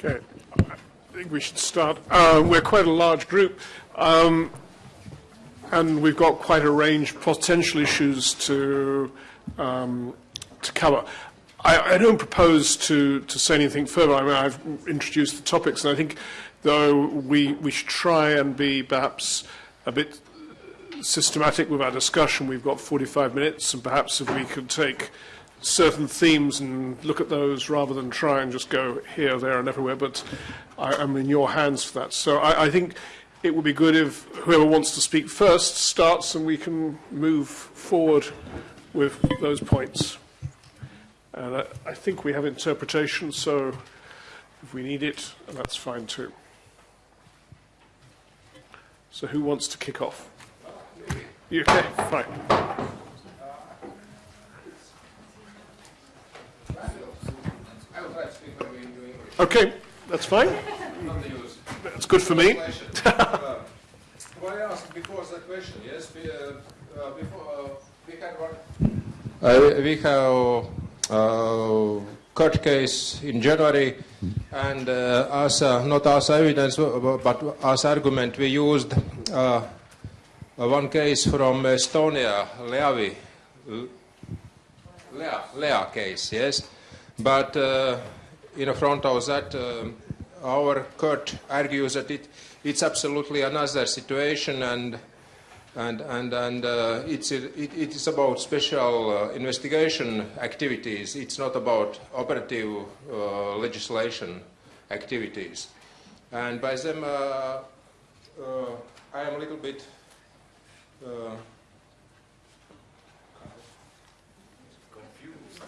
Okay, I think we should start. Uh, we're quite a large group, um, and we've got quite a range of potential issues to um, to cover. I, I don't propose to, to say anything further. I mean, I've introduced the topics, and I think, though, we, we should try and be perhaps a bit systematic with our discussion. We've got 45 minutes, and perhaps if we could take certain themes and look at those rather than try and just go here, there, and everywhere. But I, I'm in your hands for that. So I, I think it would be good if whoever wants to speak first starts and we can move forward with those points. And I, I think we have interpretation, so if we need it, that's fine too. So who wants to kick off? You, okay, fine. Okay, that's fine. That's good for me. Well, I asked before the question, yes, we, uh, uh, before, uh, we had one. Uh, we have uh, court case in January, and uh, as uh, not as evidence but as argument, we used uh, one case from Estonia, Leavi, Lea, Lea case, yes. But uh, in front of that, um our court argues that it, it's absolutely another situation and and and and uh, it's it, it is about special uh, investigation activities. It's not about operative uh, legislation activities. And by them, uh, uh, I am a little bit. Uh,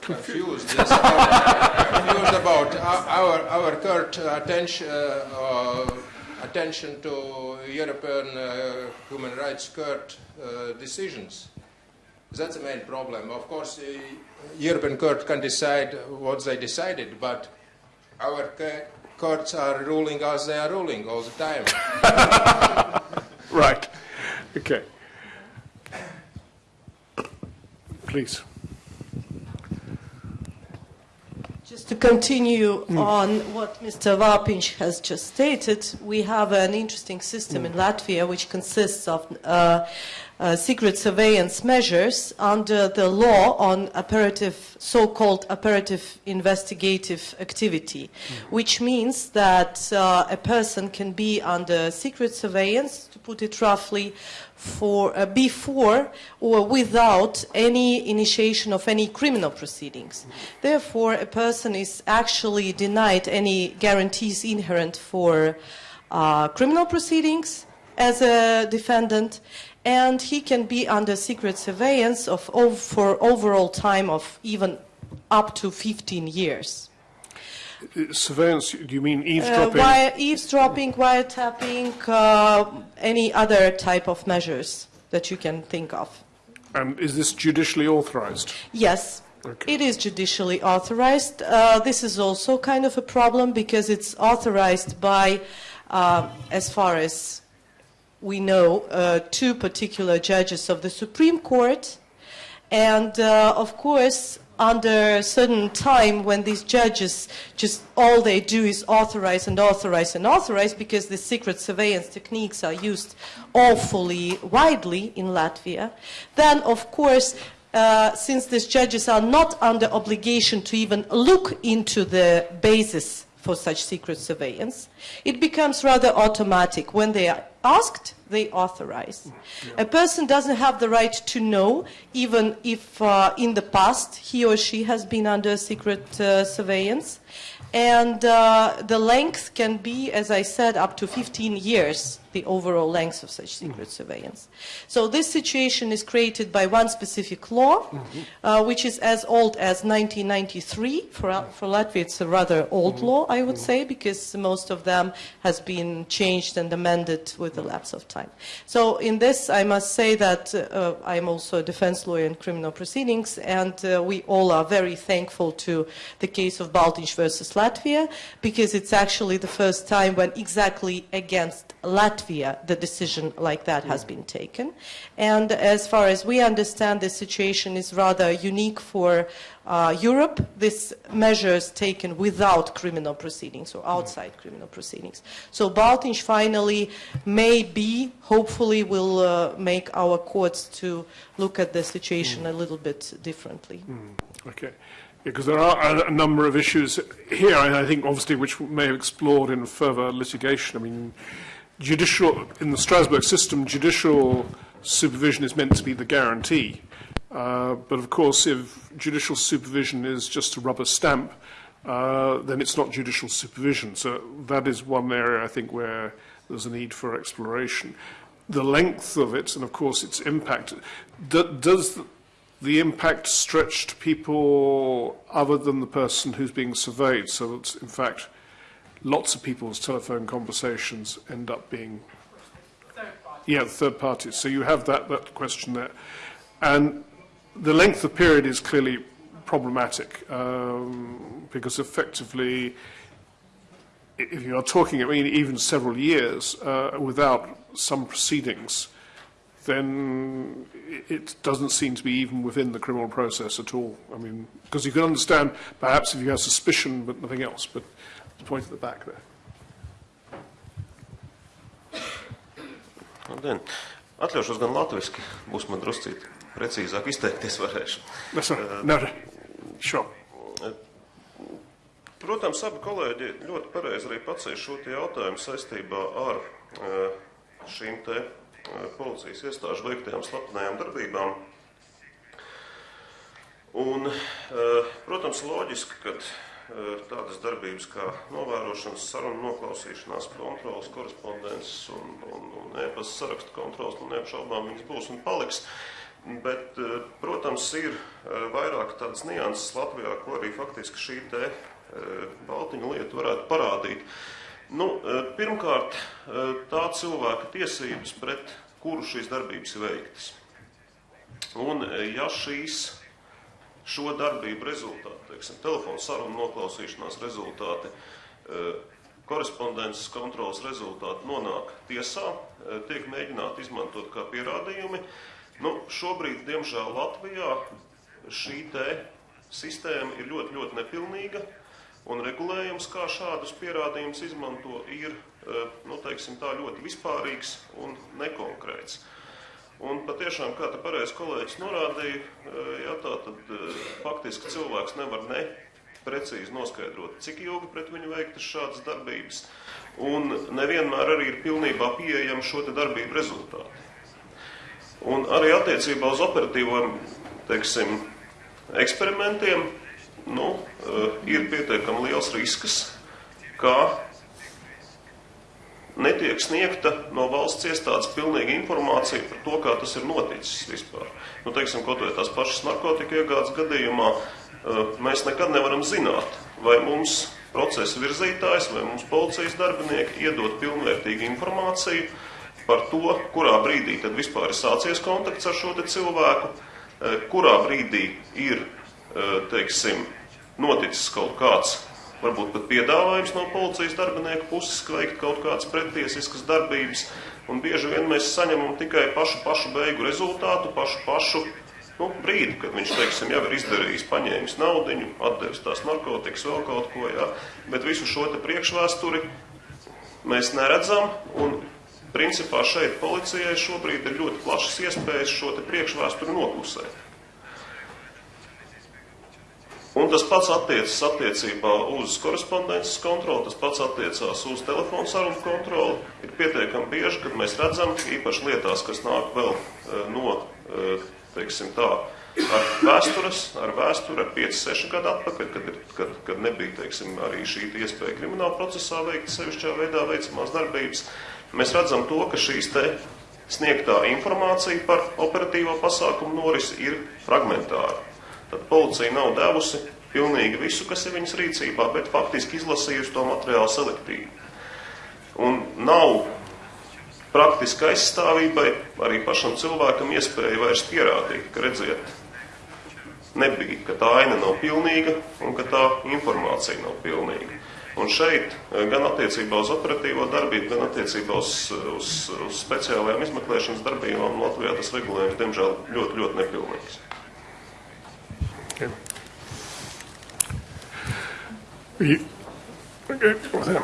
confused. yes, about, about our our court attention uh, attention to European uh, human rights court uh, decisions. That's the main problem. Of course, the European court can decide what they decided, but our courts are ruling as they are ruling all the time. Right. Okay. Please. Just to continue on what Mr. Vapinch has just stated, we have an interesting system in Latvia which consists of uh, uh, secret surveillance measures under the law on operative, so-called operative investigative activity, which means that uh, a person can be under secret surveillance, to put it roughly, for uh, before or without any initiation of any criminal proceedings. Therefore, a person is actually denied any guarantees inherent for uh, criminal proceedings as a defendant, and he can be under secret surveillance of ov- for overall time of even up to 15 years. Uh, Surveillance, do you mean Uh, eavesdropping? wire, eavesdropping, wiretapping, uh, any other type of measures that you can think of. and is this judicially authorized? Yes, Okay. it is judicially authorized. Uh, this is also kind of a problem because it's authorized by, uh, as far as we know, uh, two particular judges of the Supreme Court. And uh, of course, under a certain time when these judges just all they do is authorize and authorize and authorize because the secret surveillance techniques are used awfully widely in Latvia, then of course uh, since these judges are not under obligation to even look into the basis for such secret surveillance, it becomes rather automatic. When they are asked, they authorize. A person doesn't have the right to know, even if uh, in the past he or she has been under secret uh, surveillance. And uh, the length can be, as I said, up to 15 years, the overall length of such secret surveillance. So this situation is created by one specific law, uh, which is as old as 1993. For, uh, for Latvia, it's a rather old law, I would say, because most of them has been changed and amended with the lapse of time. So in this, I must say that uh, I'm also a defense lawyer in criminal proceedings, and uh, we all are very thankful to the case of Baltiņš versus Latvia, because it's actually the first time when exactly against Latvia the decision like that has been taken. And as far as we understand, the situation is rather unique for uh, Europe. This measures taken without criminal proceedings or outside criminal proceedings. So Baltiņš finally maybe, hopefully, will uh, make our courts to look at the situation a little bit differently. Okay. Because there are a, a number of issues here, and I think obviously which may have explored in further litigation. I mean, judicial, in the Strasbourg system, judicial supervision is meant to be the guarantee. Uh, but of course, if judicial supervision is just a rubber stamp, uh, then it's not judicial supervision. So that is one area I think where there's a need for exploration. The length of it, and of course its impact, do, does the impact stretch to people other than the person who's being surveyed? So that, in fact, lots of people's telephone conversations end up being yeah, third parties. So you have that, that question there. And the length of period is clearly problematic um, because effectively, if you are talking, I mean, even several years uh, without some proceedings then it doesn't seem to be even within the criminal process at all. I mean, because you can understand perhaps if you have suspicion but nothing else, but the point at the back there. Labdien! Atļaušos gan latviski, būs man druscīt precīzāk izteikties varēšu. That's right. No. Sure. Protams, abi kolēģi ļoti pareizi arī pacēla šo jautājumu saistībā ar eh, šīm te policijas iestāžu veiktajām slepenajām darbībām. Un, eh, protams, loģiski, ka eh, tādas darbības kā novērošanas, sarunu noklausīšanās, kontrolas, korespondences un, un, un e-pasta sarakstu kontrols, nu neapšaubām viņas būs un paliks. Bet, eh, protams, ir vairāk tādas nianses Latvijā, ko arī faktiski šī te Baltiņa lieta varētu parādīt. Nu, eh, pirmkārt, eh, tā cilvēka tiesības, pret kuru šīs darbības ir veiktas. Un, eh, ja šīs šo darbību rezultāti, teiksim, telefonu sarunu noklausīšanās rezultāti, korespondences kontrolas rezultāti nonāk tiesā, tiek mēģināti izmantot kā pierādījumi. Nu, šobrīd, diemžēl, Latvijā šī te sistēma ir ļoti, ļoti nepilnīga, un regulējums, kā šādus pierādījumus izmanto, ir, eh, nu, teiksim tā, ļoti vispārīgs un nekonkrēts. Un patiešām, kā te pareizi kolēģis norādīja, eh, jā, tā tad eh, faktiski cilvēks nevar ne precīzi noskaidrot, cik ilgi pret viņu veiktas šādas darbības, un nevienmēr arī ir pilnībā pieejami šo darbību rezultāti. Un arī attiecībā uz operatīviem, teiksim, eksperimentiem, nu, eh, ir pietiekami liels risks, ka netiek sniegta no valsts iestādes pilnīga informācija par to, kā tas ir noticis vispār. Nu, teiksim, kaut vai tās pašas narkotika iegādes gadījumā, eh, mēs nekad nevaram zināt, vai mums procesa virzītājs vai mums policijas darbinieki iedod pilnvērtīgu informāciju par to, kurā brīdī tad vispār ir sācies kontakts ar šo cilvēku, eh, kurā brīdī ir, teiksim, noticis kaut kāds, varbūt pat piedāvājums no policijas darbinieku puses veikt kaut kādas pretiesiskas darbības, un bieži vien mēs saņemam tikai pašu, pašu beigu rezultātu, pašu, pašu nu, brīdi, kad viņš, teiksim, jau ir izdarījis, paņēmis naudiņu, atdevis tās narkotikas, vēl kaut ko, jā, bet visu šo te priekšvēsturi mēs neredzam, un principā šeit policijai šobrīd ir ļoti plašas iespējas šo te priekšvēsturi noklusēt. Un tas pats attiecas attiecībā uz korespondences kontroli, tas pats attiecās uz telefonu sarunu kontroli. Ir pietiekami bieži, kad mēs redzam, īpaši lietās, kas nāk vēl eh, no, eh, teiksim tā, ar vēstures, ar vēsturi, ar 5-6 gadu atpakaļ, kad, ir, kad, kad nebija, teiksim, arī šī iespēja krimināla procesā veikt sevišķā veidā veicamās darbības. Mēs redzam to, ka šīs te sniegtā informācija par operatīvo pasākumu norisi ir fragmentāra. Tad policija nav devusi pilnīgi visu, kas ir viņas rīcībā, bet faktiski izlasījusi to materiālu selektīvi. Un nav praktiski aizstāvībai arī pašam cilvēkam iespēja vairs pierādīt, ka redziet, nebija, ka tā aina nav pilnīga un ka tā informācija nav pilnīga. Un šeit eh, gan attiecībā uz operatīvo darbību, gan attiecībā uz, uz, uz speciālajām izmeklēšanas darbībām Latvijā tas regulējums, diemžēl, ļoti, ļoti nepilnīgs. Okay. You- okay, there.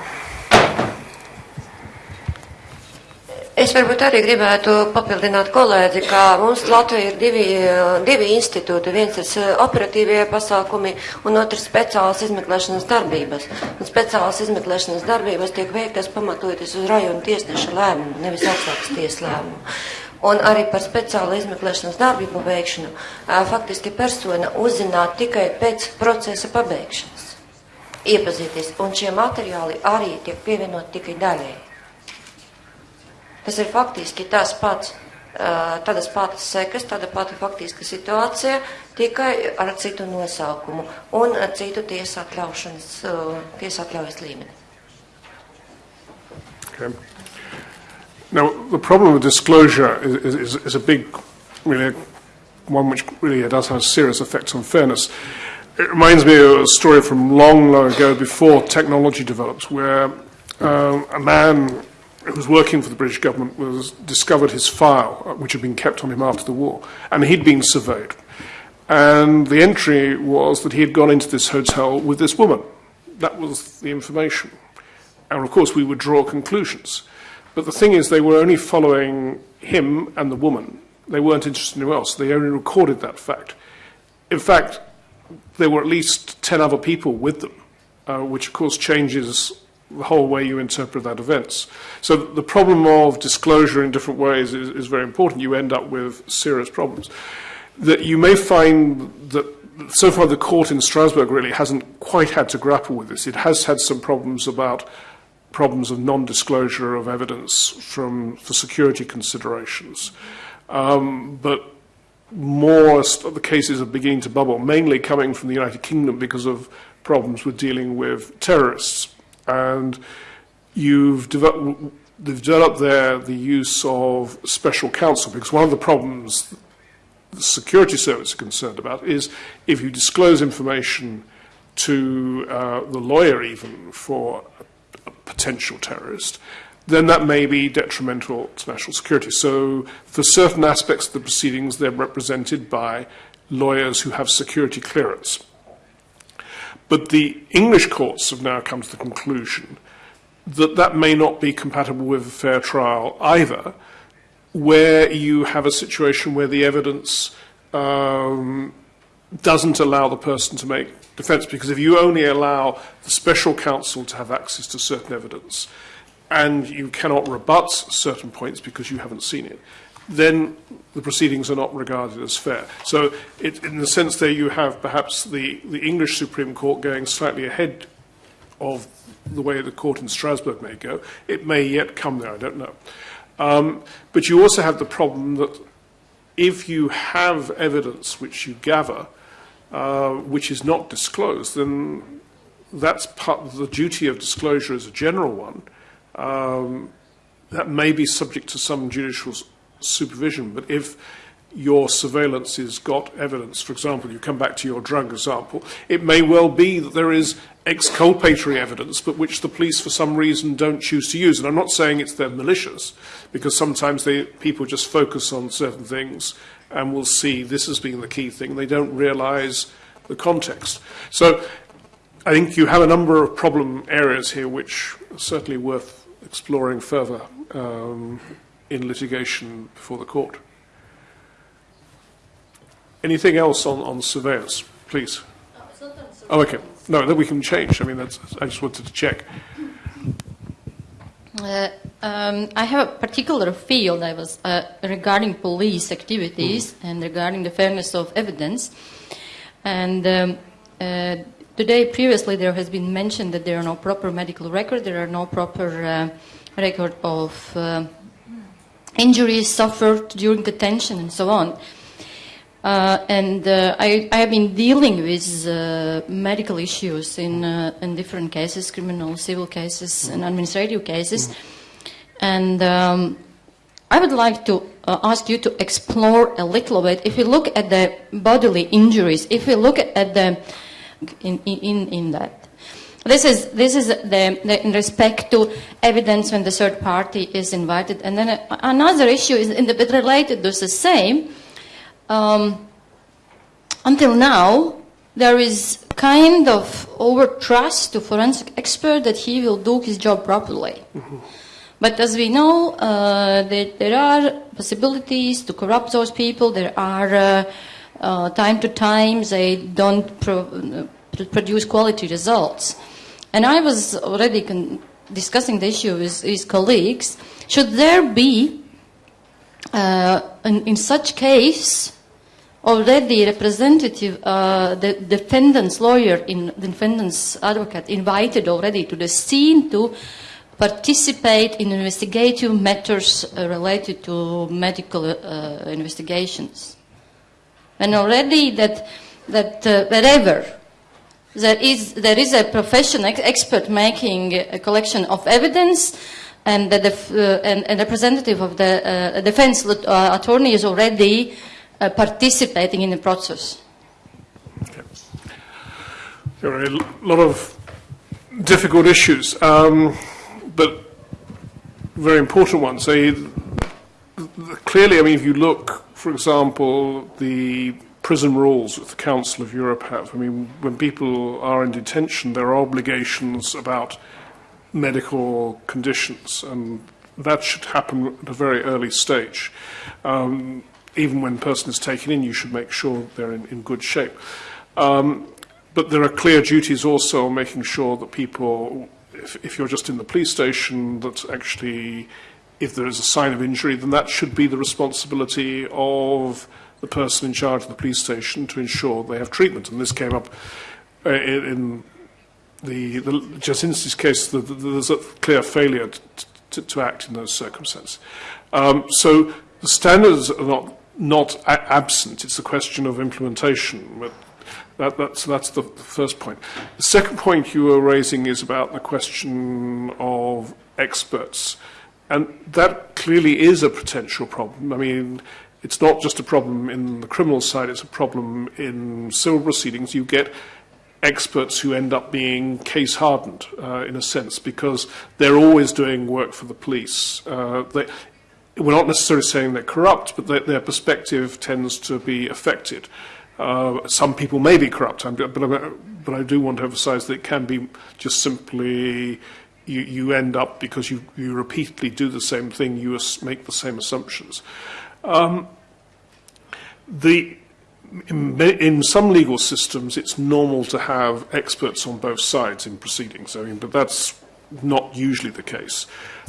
Es varbūt arī gribētu papildināt kolēģi, ka mums Latvijā ir divi, eh, divi institūti. Viens ir operatīvie pasākumi un otrs speciālas izmeklēšanas darbības. Un speciālas izmeklēšanas darbības tiek veiktas pamatojoties uz rajonu tiesneša lēmumu, nevis augstākas tiesas lēmumu. Un arī par speciālu izmeklēšanas darbību veikšanu faktiski persona uzzināt tikai pēc procesa pabeigšanas. Iepazīties, un šie materiāli arī tiek pievienot tikai daļēji. Tas ir faktiski tas pats, tādas patas sekas, tāda pati faktiska situācija, tikai ar citu nosaukumu un citu tiesā atļaušanas, tiesā atļaujas līmeni. Okay. Now, the problem with disclosure is, is, is a big, really, one which really does have serious effects on fairness. It reminds me of a story from long, long ago before technology developed, where um, a man who was working for the British government was discovered his file, uh, which had been kept on him after the war, and he'd been surveyed. And the entry was that he had gone into this hotel with this woman. That was the information. And of course, we would draw conclusions. But the thing is, they were only following him and the woman. They weren't interested in anyone else. They only recorded that fact. In fact, there were at least 10 other people with them, uh, which of course changes the whole way you interpret that events. So the problem of disclosure in different ways is, is very important. You end up with serious problems. That you may find that so far the court in Strasbourg really hasn't quite had to grapple with this. It has had some problems about problems of non-disclosure of evidence from for security considerations. Um, but more the cases are beginning to bubble, mainly coming from the United Kingdom because of problems with dealing with terrorists. And you've developed, they've developed there the use of special counsel because one of the problems the security service are concerned about is if you disclose information to uh, the lawyer even for a, a potential terrorist, then that may be detrimental to national security. So for certain aspects of the proceedings, they're represented by lawyers who have security clearance. But the English courts have now come to the conclusion that that may not be compatible with a fair trial either, where you have a situation where the evidence um, doesn't allow the person to make defence. Because if you only allow the special counsel to have access to certain evidence, and you cannot rebut certain points because you haven't seen it, then the proceedings are not regarded as fair. So, it, in the sense there, you have perhaps the, the English Supreme Court going slightly ahead of the way the court in Strasbourg may go. It may yet come there, I don't know. Um, but you also have the problem that if you have evidence which you gather, uh, which is not disclosed, then that's part of the duty of disclosure as a general one. Um, that may be subject to some judicial supervision, but if your surveillance has got evidence, for example, you come back to your drug example, it may well be that there is exculpatory evidence, but which the police for some reason don't choose to use. And I'm not saying it's they're malicious, because sometimes they, people just focus on certain things and will see this as being the key thing. They don't realize the context. So I think you have a number of problem areas here which are certainly worth exploring further um, in litigation before the court. Anything else on, on surveillance, please? Oh, okay. No, then we can change. I mean, that's, I just wanted to check. Uh, um, I have a particular field I was uh, regarding police activities and regarding the fairness of evidence. And um, uh, today, previously, there has been mentioned that there are no proper medical records, there are no proper uh, record of uh, injuries suffered during detention and so on. Uh, and uh, I, I have been dealing with uh, medical issues in, in different cases, criminal, civil cases, and administrative cases. And um, I would like to uh, ask you to explore a little bit. If you look at the bodily injuries, if you look at the in, in, in that, This is, this is the, the, in respect to evidence when the third party is invited. And then another issue is in the related to the same. Um, until now, there is kind of over trust to forensic expert that he will do his job properly. But as we know, uh, there, there are possibilities to corrupt those people. There are uh, uh, time to time they don't pro- uh, produce quality results. And I was already con- discussing the issue with, his colleagues. Should there be, uh, in, in such case, already representative, uh, the defendant's lawyer, in, the defendant's advocate, invited already to the scene to participate in investigative matters uh, related to medical uh, investigations. And already that, that uh, wherever there is, there is a professional ex- expert making a collection of evidence, and the uh, and, and representative of the uh, defense attorney is already uh, participating in the process. There are a lot of difficult issues, um, but very important ones. They, clearly, I mean, if you look, for example, the prison rules that the Council of Europe have, I mean, when people are in detention, there are obligations about medical conditions, and that should happen at a very early stage. Um, even when a person is taken in, you should make sure they're in, in good shape. Um, but there are clear duties also on making sure that people, if, if you're just in the police station, that actually if there is a sign of injury, then that should be the responsibility of the person in charge of the police station to ensure they have treatment. And this came up uh, in the, the Jasinski's case, the, the, there's a clear failure to, to, to act in those circumstances. Um, so the standards are not not absent, it's a question of implementation. But that, that's, that's the first point. The second point you were raising is about the question of experts. And that clearly is a potential problem. I mean, it's not just a problem in the criminal side, it's a problem in civil proceedings. You get experts who end up being case hardened uh, in a sense because they're always doing work for the police. Uh, they, we're not necessarily saying they're corrupt, but they, their perspective tends to be affected. Uh, some people may be corrupt, but, uh, but I do want to emphasize that it can be just simply you, you end up, because you, you repeatedly do the same thing, you make the same assumptions. Um, the, in, in some legal systems, it's normal to have experts on both sides in proceedings. I mean, but that's not usually the case.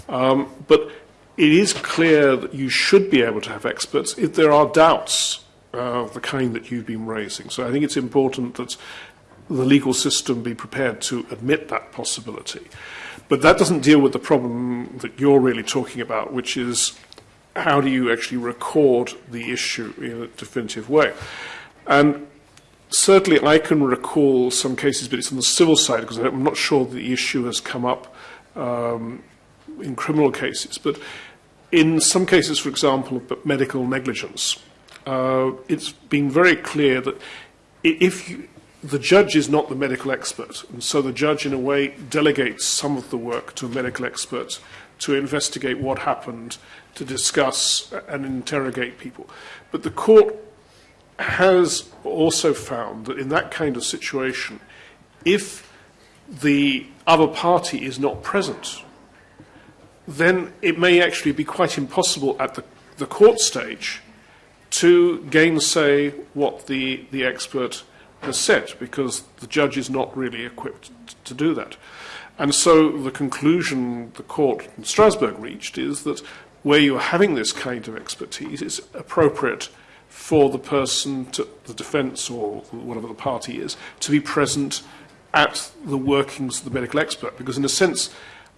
Um, but it is clear that you should be able to have experts if there are doubts uh, of the kind that you've been raising. So I think it's important that the legal system be prepared to admit that possibility. But that doesn't deal with the problem that you're really talking about, which is how do you actually record the issue in a definitive way? And certainly I can recall some cases, but it's on the civil side because I'm not sure the issue has come up um, in criminal cases. But in some cases, for example, of medical negligence, uh, it's been very clear that if you, the judge is not the medical expert, and so the judge, in a way, delegates some of the work to a medical expert to investigate what happened, to discuss and interrogate people. But the court has also found that in that kind of situation, if the other party is not present, then it may actually be quite impossible at the, the court stage to gainsay what the, the expert has said, because the judge is not really equipped to do that. And so the conclusion the court in Strasbourg reached is that where you're having this kind of expertise, it's appropriate for the person, to, the defence or whatever the party is, to be present at the workings of the medical expert. Because in a sense,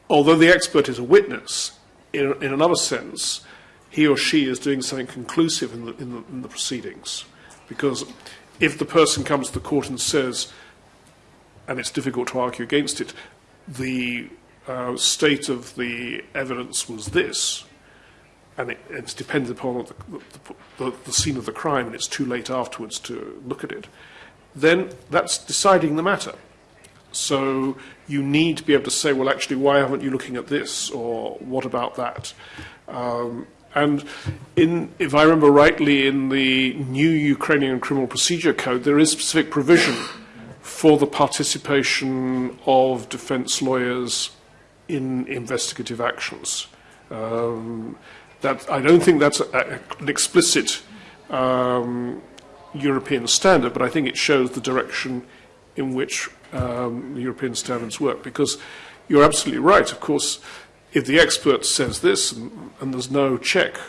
although the expert is a witness, in, in another sense, he or she is doing something conclusive in the, in the, in the proceedings. Because if the person comes to the court and says, and it's difficult to argue against it, the uh, state of the evidence was this, and it, it's dependent upon the, the, the, the scene of the crime, and it's too late afterwards to look at it, then that's deciding the matter. So you need to be able to say, well, actually, why aren't you looking at this? Or what about that? Um, and in, if I remember rightly, in the new Ukrainian Criminal Procedure Code, there is specific provision for the participation of defense lawyers in investigative actions. Um, that, I don't think that's a, a, an explicit um, European standard, but I think it shows the direction in which um, European standards work. Because you're absolutely right, of course, if the expert says this and, and there's no check,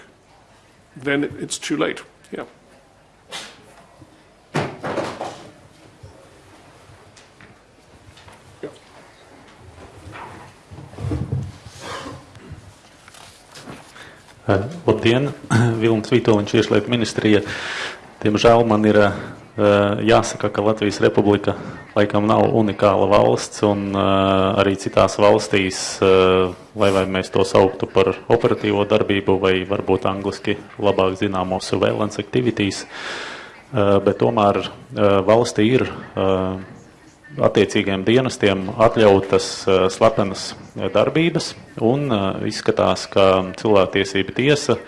then it, it's too late. Yeah. Labdien, Vilnis Vitoļņš, iešlietu ministrija. Diemžēl man ir jāsaka, ka Latvijas Republika laikam nav unikāla valsts, un uh, arī citās valstīs, uh, lai vai mēs to sauktu par operatīvo darbību, vai varbūt angliski labāk zināmo surveillance activities, bet tomēr valstī ir attiecīgiem dienestiem atļautas slepenas darbības, un izskatās, ka cilvēktiesība tiesa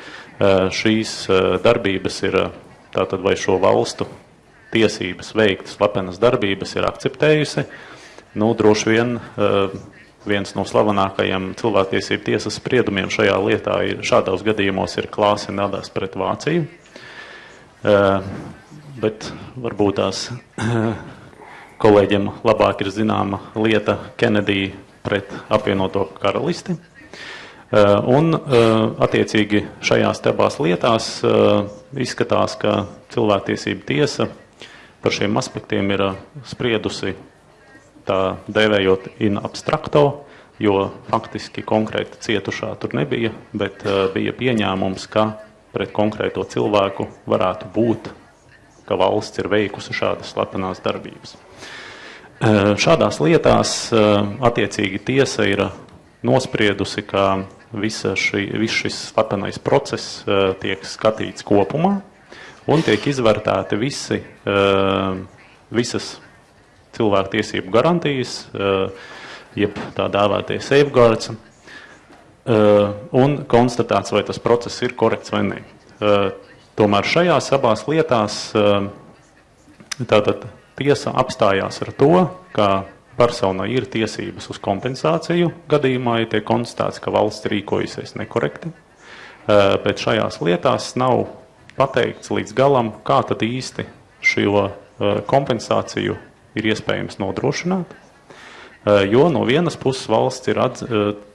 šīs darbības ir tātad vai šo valstu tiesības veikt slepenas darbības ir akceptējusi. Nu, droši vien uh, viens no slavenākajiem cilvēktiesību tiesas spriedumiem šajā lietā ir šādos gadījumos ir klāsi nadās pret Vāciju. Uh, bet varbūt tās kolēģiem labāk ir zināma lieta Kennedy pret apvienoto karalisti. Uh, un, attiecīgi, šajās abās lietās izskatās, ka cilvēktiesība tiesa par šiem aspektiem ir spriedusi tā dēvējot in abstrakto, jo faktiski konkrēti cietušā tur nebija, bet bija pieņēmums, ka pret konkrēto cilvēku varētu būt, ka valsts ir veikusi šādas slepenās darbības. Šādās lietās attiecīgi tiesa ir nospriedusi, ka visa šī, viss šis slepenais process uh, tiek skatīts kopumā un tiek izvērtēti visi, uh, visas cilvēktiesību garantijas, uh, jeb tā dēvētie safeguards, uh, un konstatēts, vai tas process ir korekts vai nē. Tomēr šajās abās lietās tātad tiesa apstājās ar to, ka personai ir tiesības uz kompensāciju gadījumā, ja tiek konstatēts, ka valsts rīkojusies nekorekti. Bet šajās lietās nav pateikts līdz galam, kā tad īsti šo eh, kompensāciju ir iespējams nodrošināt. Eh, jo no vienas puses valsts ir atz,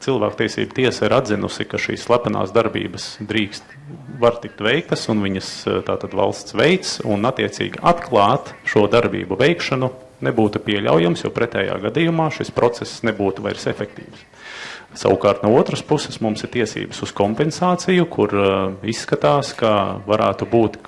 cilvēktiesība tiesa ir atzinusi, ka šīs slepenās darbības drīkst, var tikt veiktas, un viņas tātad valsts veids, un attiecīgi atklāt šo darbību veikšanu nebūtu pieļaujams, jo pretējā gadījumā šis process nebūtu vairs efektīvs. Savukārt no otras puses mums ir tiesības uz kompensāciju, kur uh, izskatās, ka varētu būt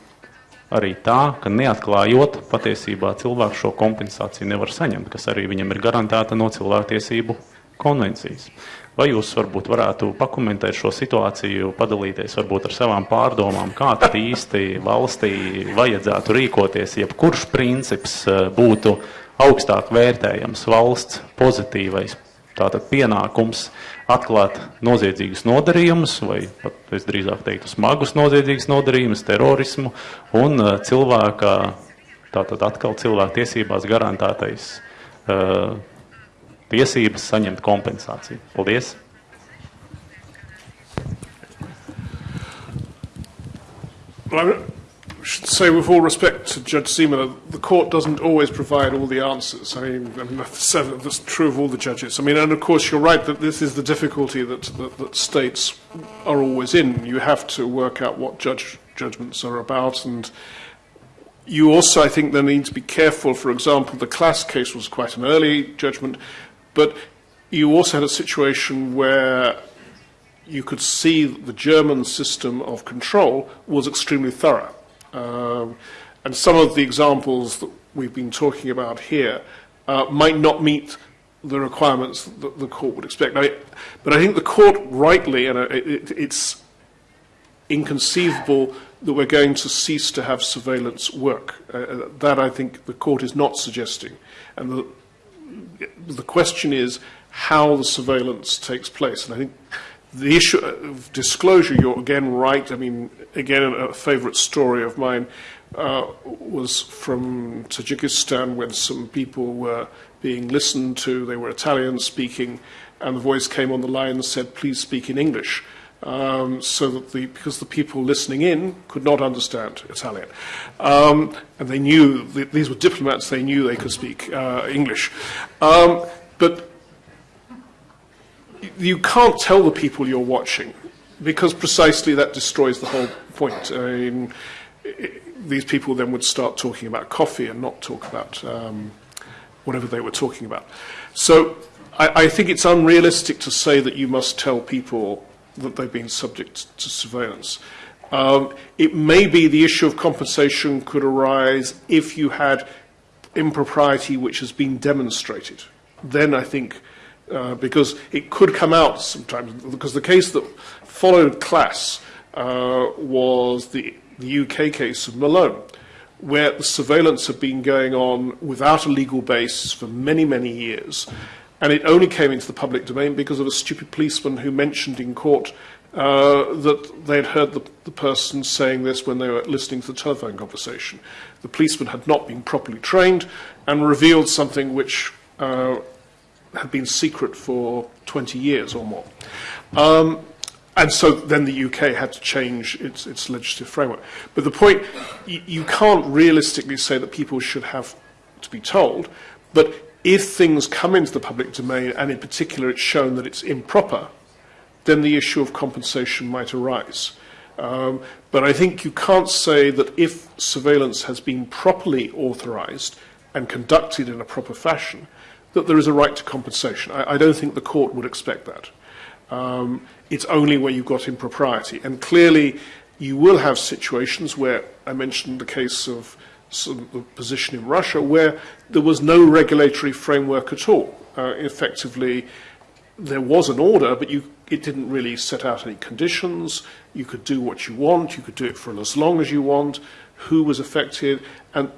arī tā, ka neatklājot patiesībā cilvēku šo kompensāciju nevar saņemt, kas arī viņam ir garantēta no cilvēktiesību konvencijas. Vai jūs varbūt varētu pakomentēt šo situāciju, padalīties varbūt ar savām pārdomām, kā tad īsti valstī vajadzētu rīkoties, jebkurš princips eh, būtu augstāk vērtējams valsts pozitīvais tātad pienākums atklāt noziedzīgus nodarījumus, vai pat es drīzāk teiktu smagus noziedzīgus nodarījumus, terorismu un eh, cilvēka, tātad atkal cilvēka tiesībās garantētais uh, tiesības saņemt kompensāciju. Paldies! Well, I should say, with all respect to Judge Ziemele, the court doesn't always provide all the answers. I mean, that's, true of all the judges. I mean, and of course, you're right that this is the difficulty that, that, that states are always in. You have to work out what judge judgments are about, and you also, I think, then need to be careful. For example, the Klass case was quite an early judgment. But you also had a situation where you could see that the German system of control was extremely thorough. Um, and some of the examples that we've been talking about here uh, might not meet the requirements that the court would expect. Now, it, but I think the court rightly, and uh, it, it, it's inconceivable that we're going to cease to have surveillance work. Uh, that I think the court is not suggesting. And the, the question is how the surveillance takes place. And I think the issue of disclosure, you're again right. I mean, again, a favourite story of mine uh, was from Tajikistan when some people were being listened to. They were Italian speaking, and the voice came on the line and said, please speak in English. Um, so that the, because the people listening in could not understand Italian. Um, and they knew, these were diplomats, they knew they could speak uh, English. Um, but you can't tell the people you're watching because precisely that destroys the whole point. I mean, these people then would start talking about coffee and not talk about um, whatever they were talking about. So I, I think it's unrealistic to say that you must tell people that they've been subject to surveillance. Um, it may be the issue of compensation could arise if you had impropriety which has been demonstrated. Then I think, uh, because it could come out sometimes, because the case that followed Klass uh, was the, the UK case of Malone, where the surveillance had been going on without a legal base for many, many years. And it only came into the public domain because of a stupid policeman who mentioned in court uh, that they'd heard the, the person saying this when they were listening to the telephone conversation. The policeman had not been properly trained and revealed something which uh, had been secret for 20 years or more. Um, and so then the UK had to change its, its legislative framework. But the point, you, can't realistically say that people should have to be told, but if things come into the public domain, and in particular it's shown that it's improper, then the issue of compensation might arise. Um, but I think you can't say that if surveillance has been properly authorised and conducted in a proper fashion, that there is a right to compensation. I, I don't think the court would expect that. Um, it's only where you've got impropriety. And clearly, you will have situations where I mentioned the case of some, the position in Russia where there was no regulatory framework at all. Uh, effectively, there was an order, but you, it didn't really set out any conditions. You could do what you want, you could do it for as long as you want, who was affected, and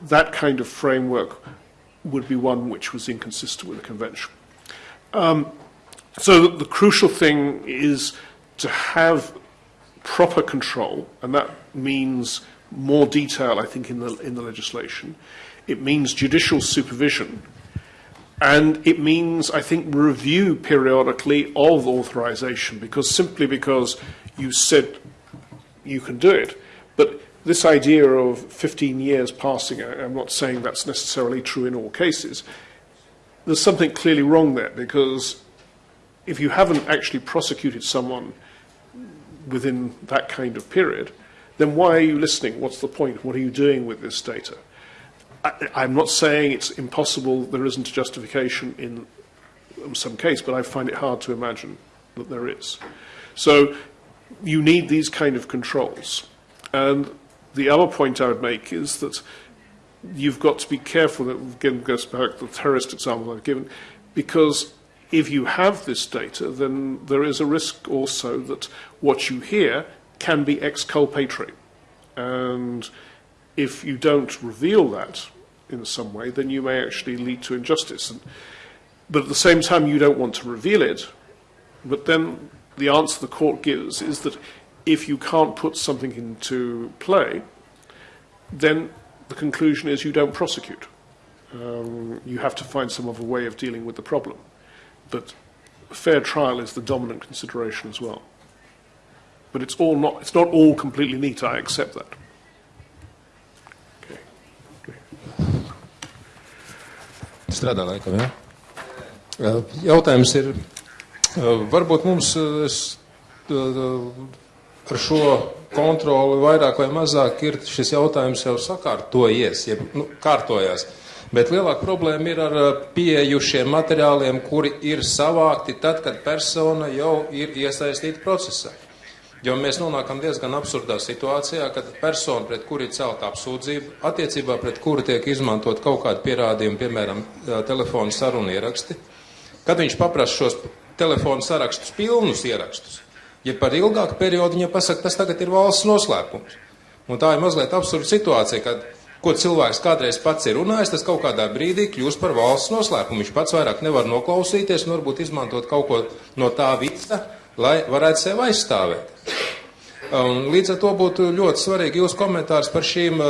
that kind of framework would be one which was inconsistent with the convention. Um, so the crucial thing is to have proper control, and that means more detail, I think, in the, in the legislation. It means judicial supervision. And it means, I think, review periodically of authorization, because simply because you said you can do it. But this idea of 15 years passing, I'm not saying that's necessarily true in all cases. There's something clearly wrong there, because if you haven't actually prosecuted someone within that kind of period, then why are you listening? What's the point? What are you doing with this data? I, I'm not saying it's impossible, there isn't a justification in some case, but I find it hard to imagine that there is. So you need these kind of controls. And the other point I would make is that you've got to be careful, that again goes back to the terrorist example I've given, because if you have this data, then there is a risk also that what you hear can be exculpatory. And if you don't reveal that in some way, then you may actually lead to injustice. And, but at the same time, you don't want to reveal it. But then the answer the court gives is that if you can't put something into play, then the conclusion is you don't prosecute. Um, you have to find some other way of dealing with the problem. But fair trial is the dominant consideration as well. But it's all not, it's not all completely neat, I accept that. Strādā laikam, ja? Jautājums ir, varbūt mums uh, uh, ar šo kontroli vairāk vai mazāk ir šis jautājums jau sakārtojies, ja nu, kārtojās. Bet lielāka problēma ir ar pieejušiem materiāliem, kuri ir savākti tad, kad persona jau ir iesaistīta procesā. Jo mēs nonākam diezgan absurdā situācijā, kad persona, pret kuru ir celta apsūdzība, attiecībā pret kuru tiek izmantot kaut kādi pierādījumi, piemēram, telefona sarunu ieraksti, kad viņš paprasa šos telefonu sarakstus, pilnus ierakstus, ja par ilgāku periodu viņa pasaka, tas tagad ir valsts noslēpums. Un tā ir mazliet absurda situācija, kad ko cilvēks kādreiz pats ir runājis, tas kaut kādā brīdī kļūst par valsts noslēpumu. Viņš pats vairāk nevar noklausīties un varbūt izmantot kaut ko no tā visa, lai varētu sevi aizstāvēt. Un līdz ar to būtu ļoti svarīgi jūs komentārs par šīm,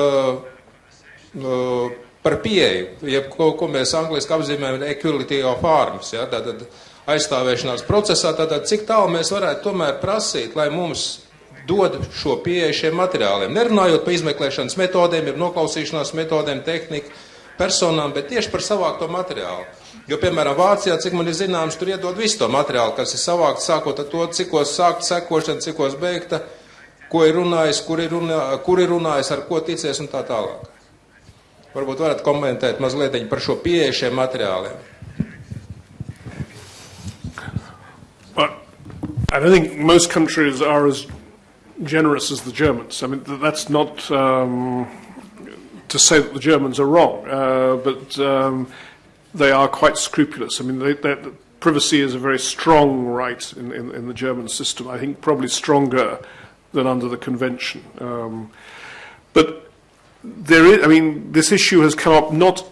par pieeju, jeb ko, ko mēs angliski apzīmējam equality of arms, ja, tātad aizstāvēšanās procesā, tātad cik tālu mēs varētu tomēr prasīt, lai mums dod šo pieeju šiem materiāliem. Nerunājot par izmeklēšanas metodēm, ir noklausīšanās metodēm, tehniku, personām, bet tieši par savākto materiālu. Jo, piemēram, Vācijā, cik man ir zināms, tur iedod visu to materiālu, kas ir savākts, sākot ar to, cikos sākt sekošana, cikos beigta, ko ir runājis, kur ir, runā, kur ir runājis, ar ko ticies un tā tālāk. Varbūt varat komentēt mazliet par šo pieeju šiem materiāliem. But I don't think most countries are as generous as the Germans. I mean, that's not um, to say that the Germans are wrong, uh, but um, they are quite scrupulous. I mean, they, they, privacy is a very strong right in, in, in, the German system. I think probably stronger than under the convention. Um, but there is, I mean, this issue has come up not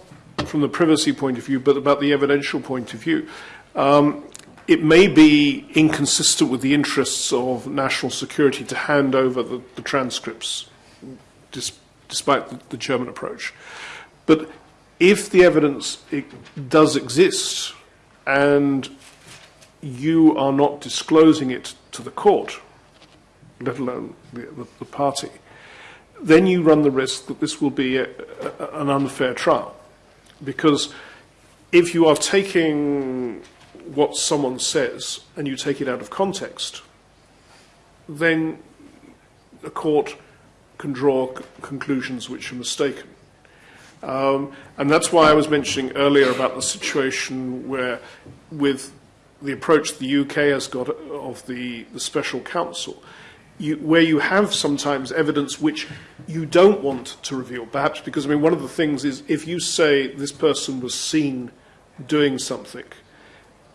from the privacy point of view, but about the evidential point of view. Um, it may be inconsistent with the interests of national security to hand over the, the transcripts, dis, despite the, the, German approach. But if the evidence does exist and you are not disclosing it to the court, let alone the, the, party, then you run the risk that this will be a, a, an unfair trial. Because if you are taking what someone says and you take it out of context, then a court can draw conclusions which are mistaken. Um, and that's why I was mentioning earlier about the situation where, with the approach the UK has got of the, the special counsel, you, where you have sometimes evidence which you don't want to reveal, perhaps because, I mean, one of the things is if you say this person was seen doing something,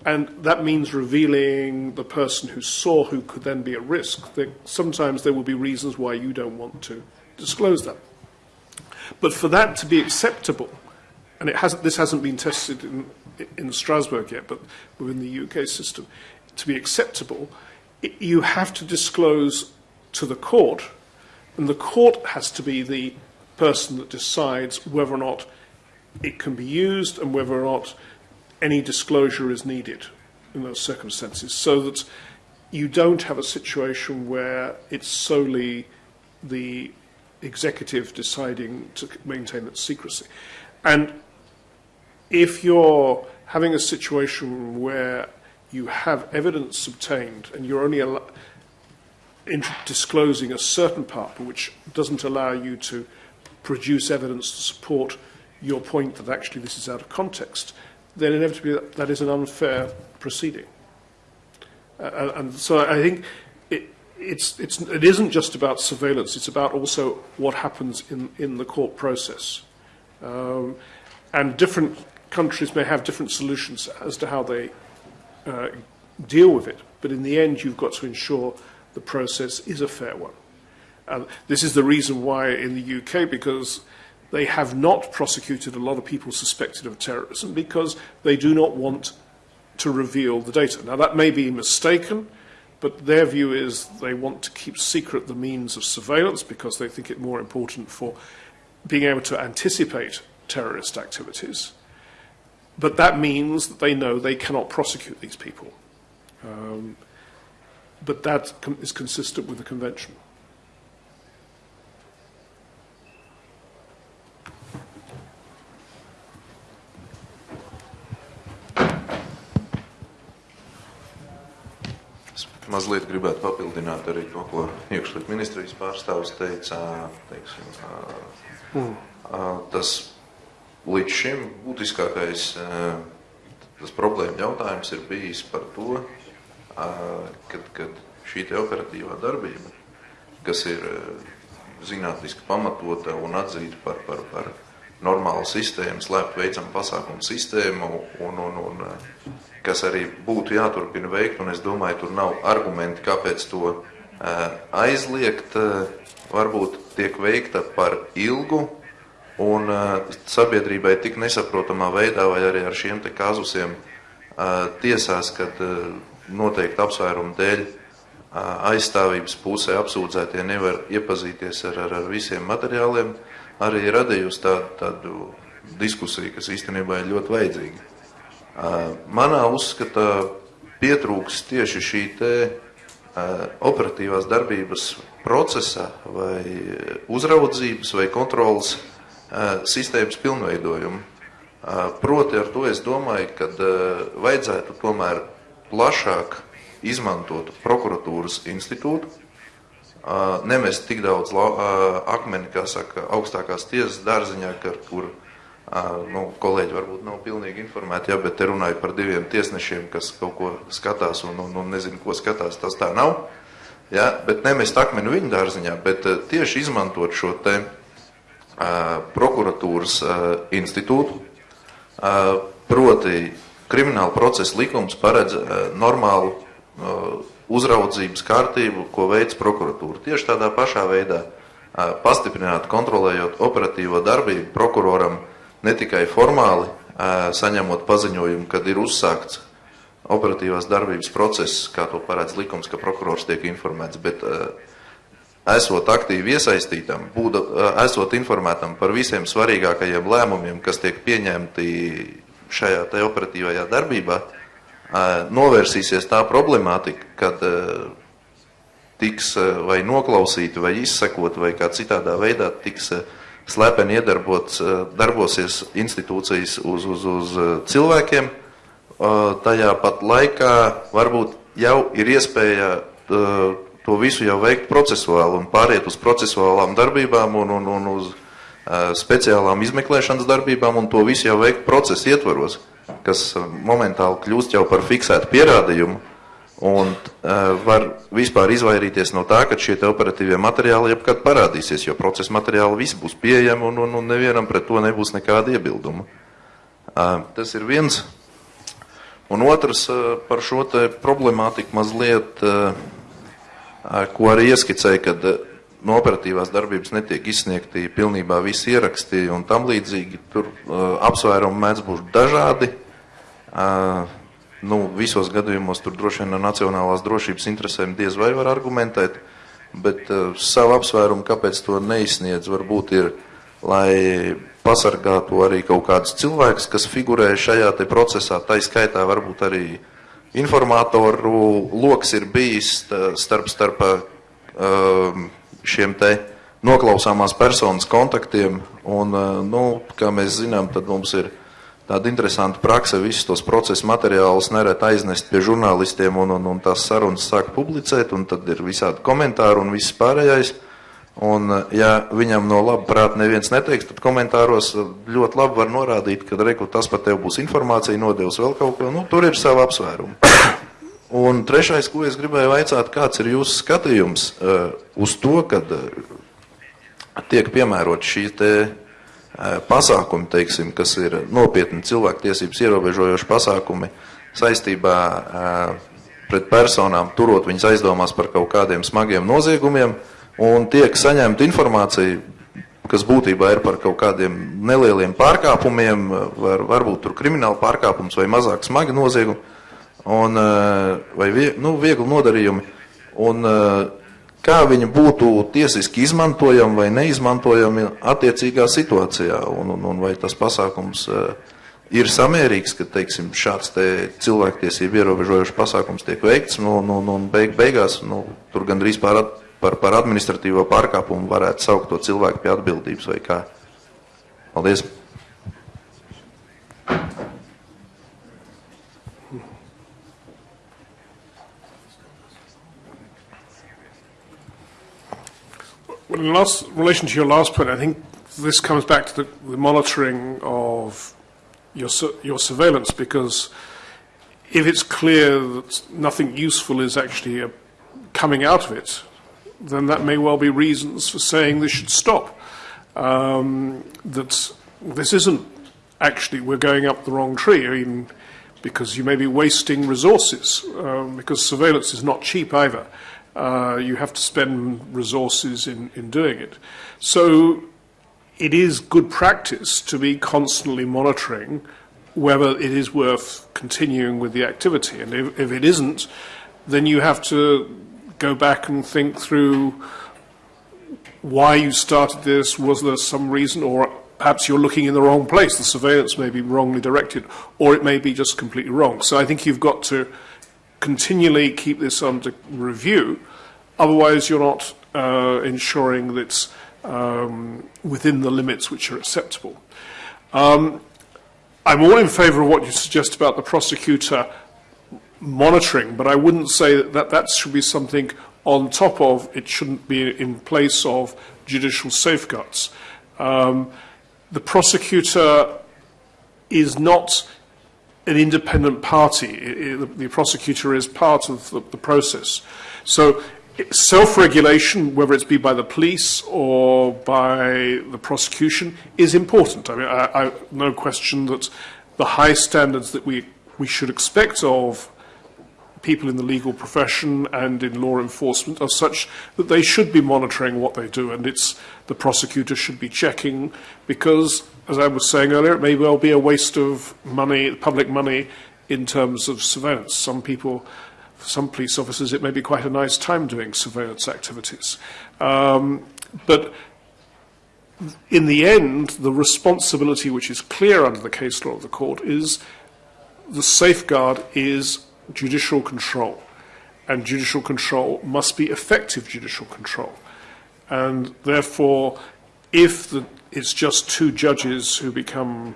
and that means revealing the person who saw who could then be at risk. That sometimes there will be reasons why you don't want to disclose that. But for that to be acceptable, and it hasn't, this hasn't been tested in, in Strasbourg yet, but within the UK system, to be acceptable, it, you have to disclose to the court, and the court has to be the person that decides whether or not it can be used and whether or not any disclosure is needed in those circumstances so that you don't have a situation where it's solely the executive deciding to maintain its secrecy. And if you're having a situation where you have evidence obtained and you're only disclosing a certain part, which doesn't allow you to produce evidence to support your point that actually this is out of context, then inevitably that is an unfair proceeding. Uh, and so I think it, it's, it's, it isn't just about surveillance, it's about also what happens in, in the court process. Um, and different countries may have different solutions as to how they uh, deal with it, but in the end, you've got to ensure the process is a fair one. And this is the reason why in the UK, because they have not prosecuted a lot of people suspected of terrorism because they do not want to reveal the data. Now, that may be mistaken, but their view is they want to keep secret the means of surveillance because they think it more important for being able to anticipate terrorist activities. But that means that they know they cannot prosecute these people. Um, but that is consistent with the convention. Mazliet gribētu papildināt arī to, ko iekšliet ministrijas pārstāvis teica. Teiksim, mm. Tas līdz šim būtiskākais tas problēma jautājums ir bijis par to, kad, kad šī operatīvā darbība, kas ir zinātniski pamatota un atzīta par, par, par normālu sistēmu, slēpt veicam pasākumu sistēmu un, un, un kas arī būtu jāturpina veikt, un es domāju, tur nav argumenti, kāpēc to aizliegt. Varbūt tiek veikta par ilgu un uh, sabiedrībai tik nesaprotamā veidā vai arī ar šiem te kazusiem uh, tiesās, kad uh, noteikti apsvērumu dēļ uh, aizstāvības pusē apsūdzētie nevar iepazīties ar, ar, ar visiem materiāliem, arī radījusi tādu, tādu diskusiju, kas īstenībā ir ļoti vajadzīga. Manā uzskatā pietrūks tieši šī te operatīvās darbības procesa vai uzraudzības vai kontrolas sistēmas pilnveidojumu. Proti ar to es domāju, ka vajadzētu tomēr plašāk izmantot prokuratūras institūtu, nemest tik daudz akmeni, kā saka, augstākās tiesas dārziņā, kur Nu, kolēģi varbūt nav pilnīgi informēti, jā, bet te runāju par diviem tiesnešiem, kas kaut ko skatās un, un, un nezinu, ko skatās. Tas tā nav. Jā, bet nemest akmeni viņu dārziņā, bet tieši izmantot šo te uh, prokuratūras uh, institūtu. Uh, proti, krimināla procesa likums paredz uh, normālu uh, uzraudzības kārtību, ko veids prokuratūra. Tieši tādā pašā veidā uh, pastiprināt, kontrolējot operatīvo darbību prokuroram uh, ne tikai formāli saņemot paziņojumu, kad ir uzsākts operatīvās darbības process, kā to paredz likums, ka prokurors tiek informēts, bet esot aktīvi iesaistītam, būda, esot informētam par visiem svarīgākajiem lēmumiem, kas tiek pieņemti šajā te operatīvajā darbībā, novērsīsies tā problemātika, kad tiks vai noklausīti, vai izsekot, vai kā citādā veidā tiks uh, slepeni iedarbots, eh, darbosies institūcijas uz, uz, uz eh, cilvēkiem. Eh, tajā pat laikā varbūt jau ir iespēja to visu jau veikt procesuāli un pāriet uz procesuālām darbībām un, un, un uz speciālām izmeklēšanas darbībām un to visu jau veikt procesa ietvaros, kas momentāli kļūst jau par fiksētu pierādījumu Un uh, var vispār izvairīties no tā, ka šie operatīvie materiāli jebkad parādīsies, jo procesa materiāli visi būs pieejami un, un, un nevienam pret to nebūs nekāda iebilduma. Uh, tas ir viens. Un otrs uh, par šo te problemātiku mazliet, uh, ko arī ieskicēja, kad no operatīvās darbības netiek izsniegti pilnībā visi ieraksti un tam līdzīgi. Tur apsvērumi mēdz būt dažādi. Nu, visos gadījumos tur droši vien no nacionālās drošības interesēm diez vai var argumentēt, bet uh, savu apsvērumu, kāpēc to neizsniedz, varbūt ir, lai pasargātu arī kaut kādus cilvēkus, kas figurē šajā te procesā, tā skaitā varbūt arī informatoru loks ir bijis starp, starp uh, šiem te noklausāmās personas kontaktiem, un, uh, nu, kā mēs zinām, tad mums ir tāda interesanta praksa visus tos procesu materiālus neret aiznest pie žurnālistiem un, un, un tās sarunas sāk publicēt, un tad ir visādi komentāri un viss pārējais. Un, ja viņam no laba prāta neviens neteiks, tad komentāros ļoti labi var norādīt, ka reku tas par tevi būs informācija, nodevis vēl kaut ko, nu, tur ir sava apsvēruma. Un trešais, ko es gribēju vaicāt, kāds ir jūsu skatījums uh, uz to, kad uh, tiek piemērot šī te pasākumi, teiksim, kas ir nopietni cilvēktiesības ierobežojoši pasākumi saistībā pret personām, turot viņas aizdomās par kaut kādiem smagiem noziegumiem, un tiek saņemta informācija, kas būtībā ir par kaut kādiem nelieliem pārkāpumiem, var, varbūt tur krimināla pārkāpums vai mazāk smagi noziegumi, un, vai vie, nu, viegli nodarījumi. Un, kā viņi būtu tiesiski izmantojami vai neizmantojami attiecīgā situācijā, un, un, un vai tas pasākums uh, ir samērīgs, ka teiksim, šāds te cilvēktiesību ierobežojošs pasākums tiek veikts, nu, nu, nu, un beig, beigās nu, tur gandrīz par, par, par administratīvo pārkāpumu varētu saukt to cilvēku pie atbildības vai kā. Paldies! Well, in last, relation to your last point, I think this comes back to the, the monitoring of your, your surveillance because if it's clear that nothing useful is actually uh, coming out of it, then that may well be reasons for saying this should stop. Um, that this isn't actually, we're going up the wrong tree, I mean, because you may be wasting resources, um, because surveillance is not cheap either. Uh, you have to spend resources in, in doing it. So it is good practice to be constantly monitoring whether it is worth continuing with the activity. And if, if it isn't, then you have to go back and think through why you started this, was there some reason, or perhaps you're looking in the wrong place, the surveillance may be wrongly directed, or it may be just completely wrong. So I think you've got to continually keep this under review, otherwise you're not uh, ensuring that it's um, within the limits which are acceptable. Um, I'm all in favour of what you suggest about the prosecutor monitoring, but I wouldn't say that, that should be something on top of, it shouldn't be in place of judicial safeguards. Um, the prosecutor is not an independent party. It, it, the prosecutor is part of the, the process. So self-regulation, whether it's be by the police or by the prosecution, is important. I mean, I, I, no question that the high standards that we, we should expect of people in the legal profession and in law enforcement are such that they should be monitoring what they do and it's the prosecutor should be checking because as I was saying earlier it may well be a waste of money public money in terms of surveillance some people for some police officers it may be quite a nice time doing surveillance activities um, but in the end the responsibility which is clear under the case law of the court is the safeguard is judicial control. And judicial control must be effective judicial control. And therefore, if the, it's just two judges who become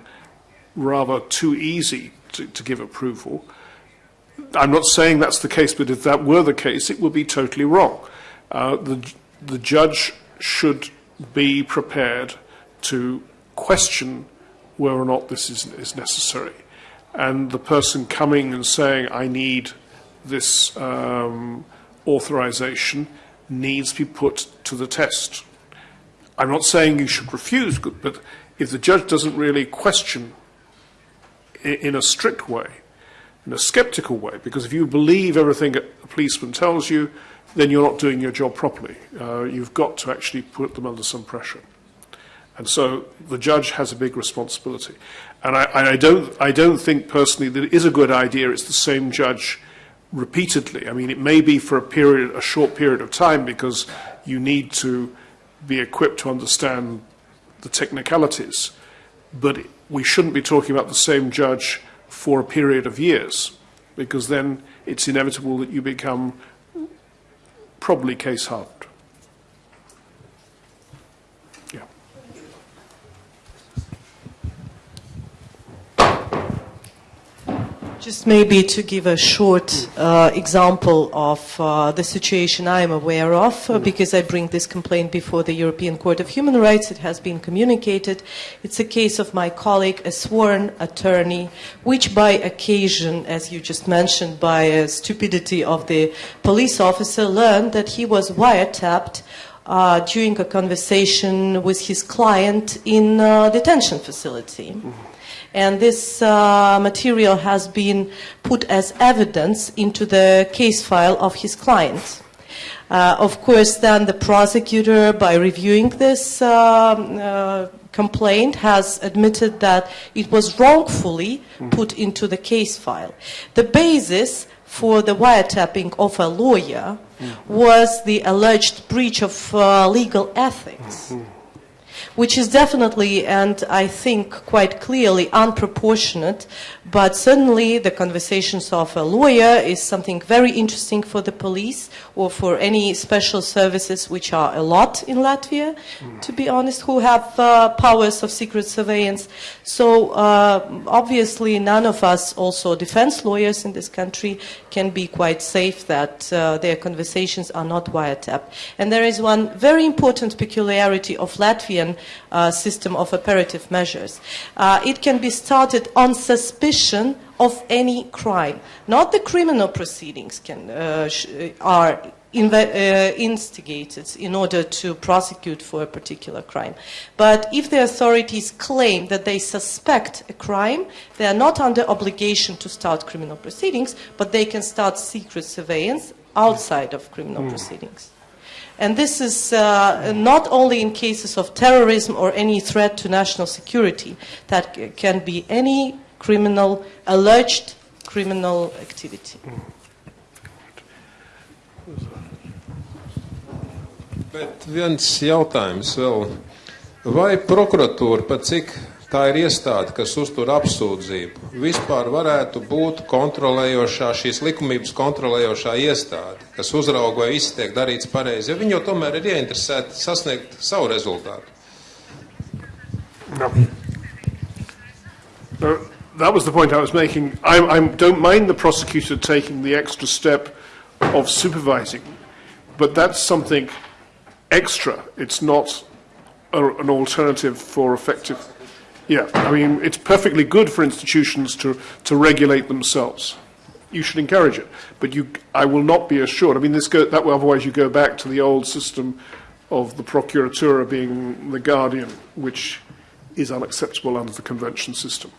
rather too easy to, to give approval, I'm not saying that's the case, but if that were the case, it would be totally wrong. Uh, the, the judge should be prepared to question whether or not this is, is necessary and the person coming and saying, I need this um, authorization, needs to be put to the test. I'm not saying you should refuse, but if the judge doesn't really question in a strict way, in a skeptical way, because if you believe everything a policeman tells you, then you're not doing your job properly. Uh, you've got to actually put them under some pressure. And so the judge has a big responsibility. And I, I, don't, I don't think personally that it is a good idea it's the same judge repeatedly. I mean, it may be for a period, a short period of time, because you need to be equipped to understand the technicalities, but we shouldn't be talking about the same judge for a period of years, because then it's inevitable that you become probably case hardened. Just maybe to give a short uh, example of uh, the situation I am aware of, uh, because I bring this complaint before the European Court of Human Rights. It has been communicated. It's a case of my colleague, a sworn attorney, which by occasion, as you just mentioned, by a stupidity of the police officer, learned that he was wiretapped uh, during a conversation with his client in a detention facility. Mm-hmm. And this uh, material has been put as evidence into the case file of his client. Uh, of course, then the prosecutor, by reviewing this um, uh, complaint, has admitted that it was wrongfully put into the case file. The basis for the wiretapping of a lawyer was the alleged breach of uh, legal ethics which is definitely and I think quite clearly unproportionate, but certainly the conversations of a lawyer is something very interesting for the police or for any special services, which are a lot in Latvia, mm. to be honest, who have uh, powers of secret surveillance. So uh, obviously none of us, also defense lawyers in this country, can be quite safe that uh, their conversations are not wiretapped. And there is one very important peculiarity of Latvian uh, system of operative measures. Uh, it can be started on suspicion of any crime. Not the criminal proceedings can, uh, are uh, instigated in order to prosecute for a particular crime. But if the authorities claim that they suspect a crime, they are not under obligation to start criminal proceedings, but they can start secret surveillance outside of criminal mm. proceedings. And this is uh, not only in cases of terrorism or any threat to national security, that can be any criminal, alleged criminal activity. Bet viens jautājums vēl. Vai prokuratūra, pat cik tā ir iestāde, kas uztur apsūdzību, vispār varētu būt kontrolējošā, šīs likumības kontrolējošā iestāde, kas uzrauga, vai viss tiek darīts pareizi, jo viņi jau tomēr ir ieinteresēti sasniegt savu rezultātu? No. No, that was the point I was making. I, I don't mind the prosecutor taking the extra step of supervising, but that's something extra. It's not a, an alternative for effective. Yeah, I mean, it's perfectly good for institutions to, to regulate themselves. You should encourage it, but you, I will not be assured. I mean, this go, that way, otherwise you go back to the old system of the procuratura being the guardian, which is unacceptable under the convention system.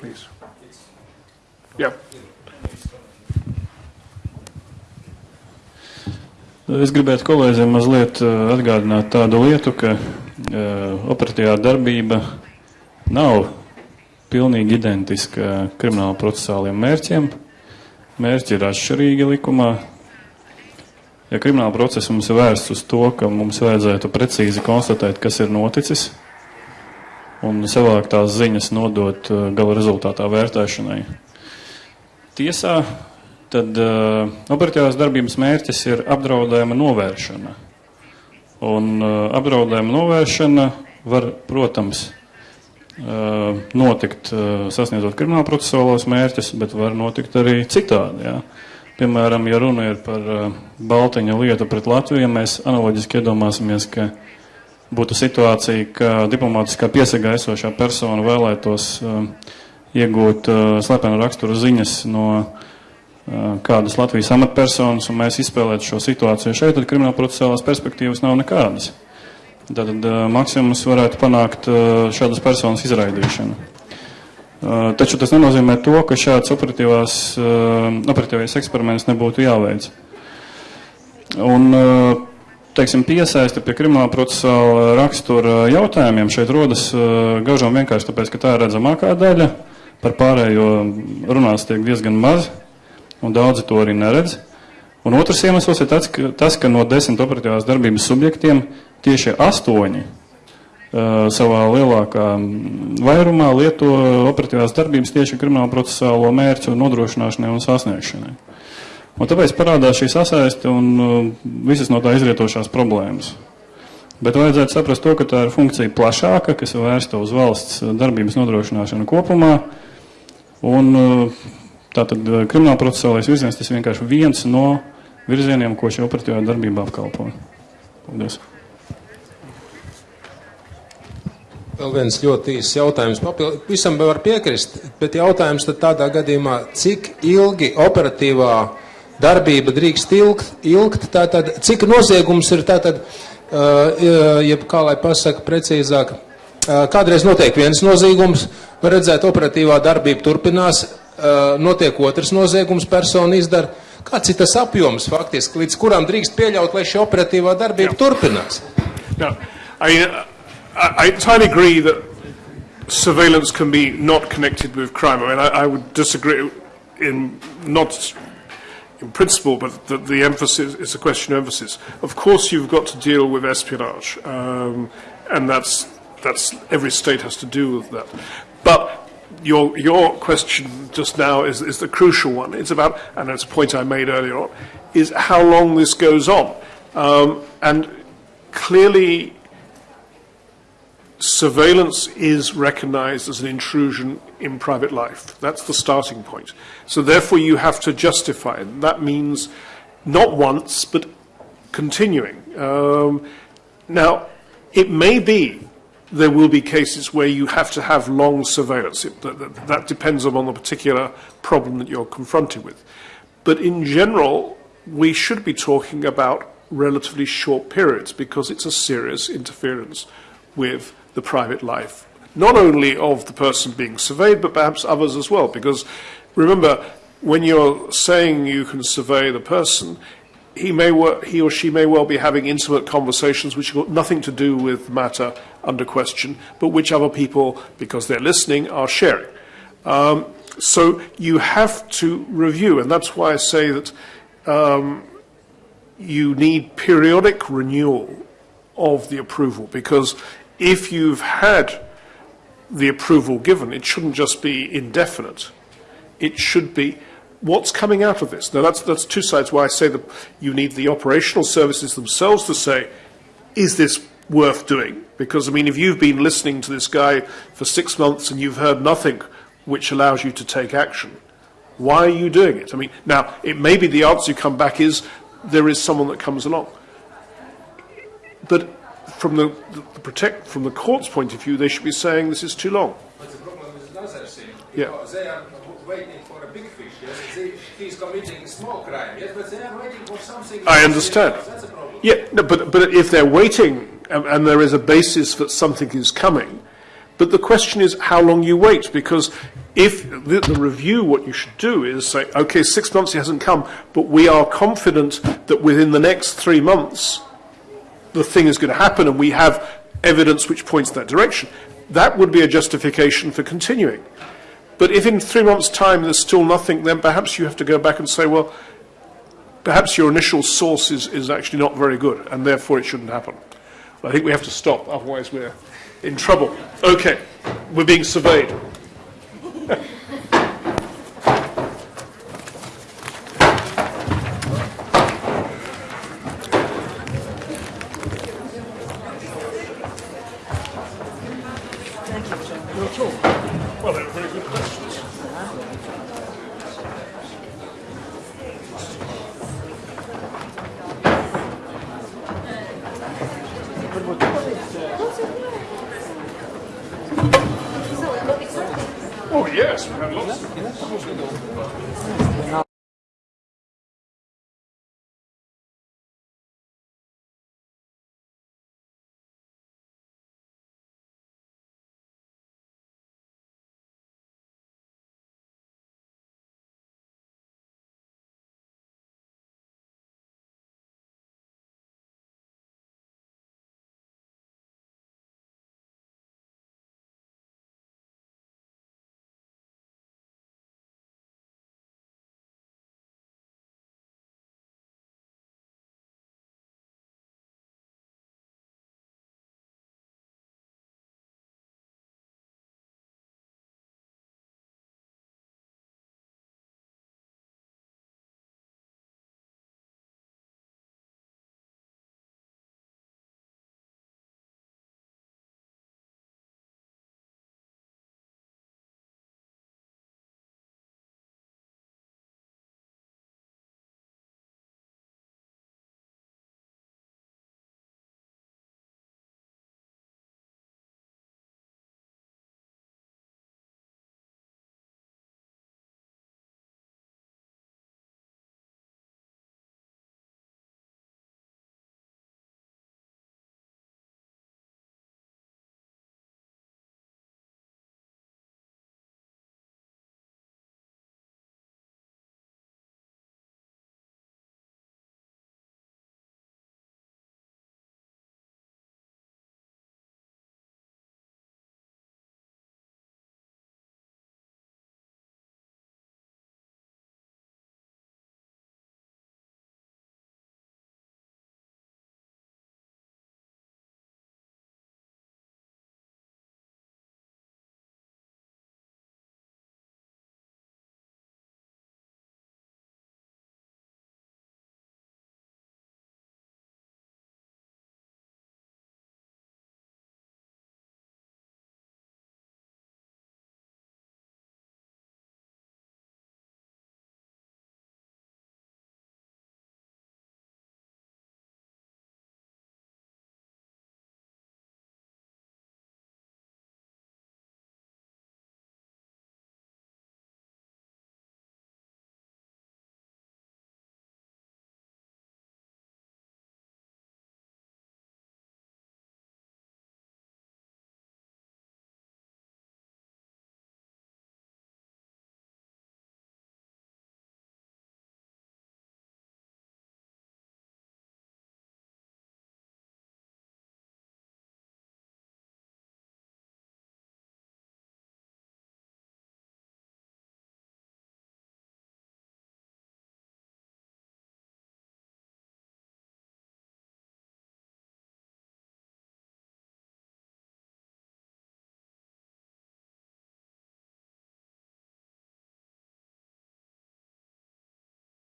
Please. Yeah. Es gribētu kolēģiem mazliet eh, atgādināt tādu lietu, ka uh, operatīvā darbība nav pilnīgi identiska krimināla procesāliem mērķiem. Mērķi ir atšķirīgi likumā. Ja krimināla procesa mums ir vērsts uz to, ka mums vajadzētu precīzi konstatēt, kas ir noticis, un savākt tās ziņas nodot uh, gala rezultātā vērtēšanai. Tiesā tad uh, operatīvās darbības mērķis ir apdraudējuma novēršana. Un uh, apdraudējuma novēršana var, protams, uh, notikt uh, sasniedzot krimināla procesuālos mērķus, bet var notikt arī citādi. Jā. Piemēram, ja runa ir par uh, Baltiņa lietu pret Latviju, mēs analoģiski iedomāsimies, ka būtu situācija, ka diplomātiskā piesagā esošā persona vēlētos uh, iegūt uh, slepenu raksturu ziņas no uh, kādas Latvijas amatpersonas, un mēs izspēlētu šo situāciju šeit, tad krimināla procesālās perspektīvas nav nekādas. Tātad maksimums varētu panākt šādas personas izraidīšanu. Taču tas nenozīmē to, ka šāds operatīvais eksperiments nebūtu jāveic. Un, teiksim, piesaiste pie krimināla procesāla rakstura jautājumiem šeit rodas uh, gaužām vienkārši tāpēc, ka tā ir redzamākā daļa. Par pārējo runās tiek diezgan maz, un daudzi to arī neredz. Un otrs iemesls ir tas, ka, tas, ka no desmit operatīvās darbības subjektiem tieši astoņi uh, savā lielākā vairumā lieto operatīvās darbības tieši krimināla procesālo mērķu nodrošināšanai un sasniegšanai. Un tāpēc parādās šī sasaisti un uh, visas no tā izrietošās problēmas. Bet vajadzētu saprast to, ka tā ir funkcija plašāka, kas ir vērsta uz valsts darbības nodrošināšanu kopumā. Un uh, tātad uh, krimināla procesālais virziens tas vienkārši viens no virzieniem, ko šī operatīvā darbība apkalpo. Paldies. Vēl viens ļoti īsts jautājums. Papildu, visam var piekrist, bet jautājums tad tādā gadījumā, cik ilgi operatīvā darbība drīkst ilgt, ilgt tātad, cik noziegums ir tātad, uh, jeb kā lai pasaka precīzāk, uh, kādreiz notiek viens noziegums, var redzēt operatīvā darbība turpinās, uh, notiek otrs noziegums, persona izdara. Kāds ir tas apjoms faktiski, līdz kuram drīkst pieļaut, lai šī operatīvā darbība Jā. turpinās? Now, I, I, I entirely agree that surveillance can be not connected with crime. I mean, I, I would disagree in not in principle, but the, the emphasis is a question of emphasis. Of course, you've got to deal with espionage, um, and that's that's every state has to do with that. But your your question just now is, is the crucial one. It's about, and it's a point I made earlier on, is how long this goes on, um, and clearly surveillance is recognized as an intrusion in private life. That's the starting point. So therefore you have to justify it. That means not once, but continuing. Um, now, it may be there will be cases where you have to have long surveillance. It, that, that, depends on the particular problem that you're confronted with. But in general, we should be talking about relatively short periods because it's a serious interference with the private life, not only of the person being surveyed, but perhaps others as well. Because remember, when you're saying you can survey the person, he may he or she may well be having intimate conversations which have got nothing to do with the matter under question, but which other people, because they're listening, are sharing. Um, so you have to review, and that's why I say that um, you need periodic renewal of the approval, because if you've had the approval given, it shouldn't just be indefinite. It should be what's coming out of this. Now, that's, that's two sides why I say that you need the operational services themselves to say, is this worth doing? Because, I mean, if you've been listening to this guy for six months and you've heard nothing which allows you to take action, why are you doing it? I mean, now, it may be the answer you come back is there is someone that comes along. But from the, the, the protect, from the court's point of view, they should be saying this is too long. But the problem is another thing. Yeah. They are waiting for a big fish. Yes? They, he's committing small crime. Yes, but they are waiting for something. I understand. That's a problem. Yeah, no, but, but if they're waiting and, and there is a basis that something is coming, but the question is how long you wait, because if the, the review, what you should do is say, okay, six months he hasn't come, but we are confident that within the next three months the thing is going to happen and we have evidence which points that direction. That would be a justification for continuing. But if in three months' time there's still nothing, then perhaps you have to go back and say, well, perhaps your initial source is, is actually not very good, and therefore it shouldn't happen. I think we have to stop, otherwise we're in trouble. Okay, we're being surveyed.